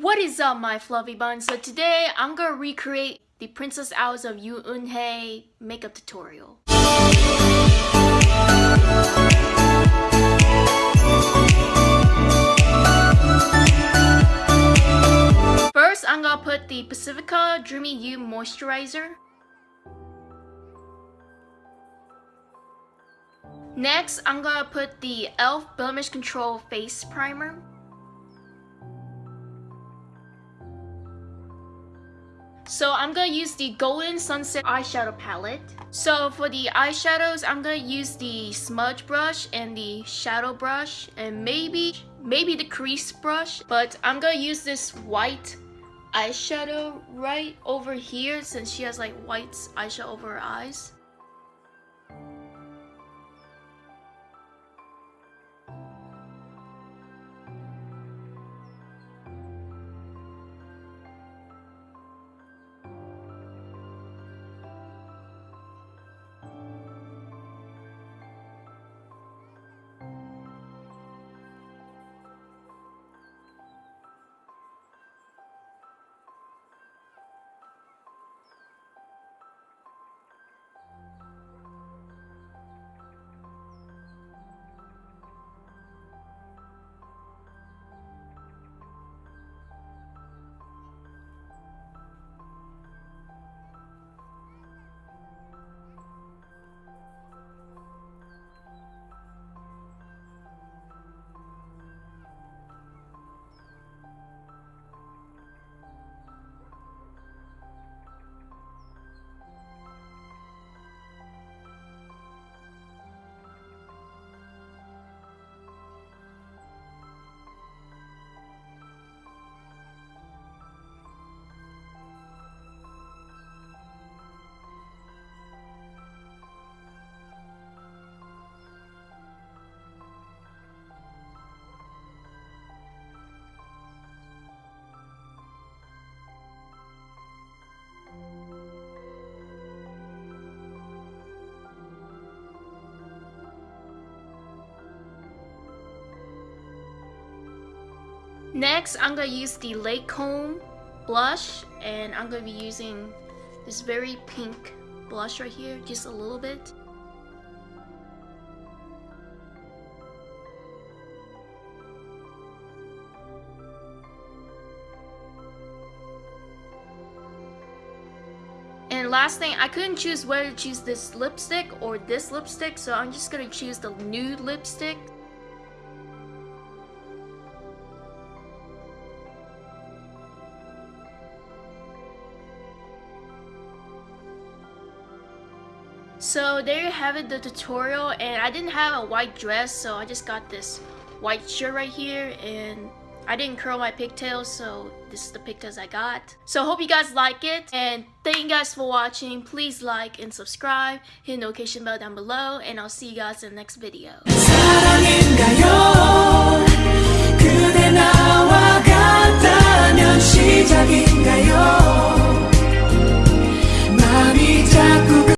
What is up my fluffy bun? So today I'm gonna recreate the Princess Hours of Yoon Eun-hye makeup tutorial. First I'm gonna put the Pacifica Dreamy You Moisturizer. Next, I'm gonna put the e.l.f. Blemish Control Face Primer. So I'm gonna use the Golden Sunset eyeshadow palette. So for the eyeshadows, I'm gonna use the smudge brush and the shadow brush and maybe, maybe the crease brush. But I'm gonna use this white eyeshadow right over here since she has like white eyeshadow over her eyes. Next, I'm going to use the Lancome blush and I'm going to be using this very pink blush right here, just a little bit. And last thing, I couldn't choose whether to choose this lipstick or this lipstick, so I'm just gonna choose the nude lipstick. So there you have it, the tutorial, and I didn't have a white dress, so I just got this white shirt right here, and I didn't curl my pigtails, so this is the pigtails I got. So hope you guys like it, and thank you guys for watching. Please like and subscribe, hit the notification bell down below, and I'll see you guys in the next video.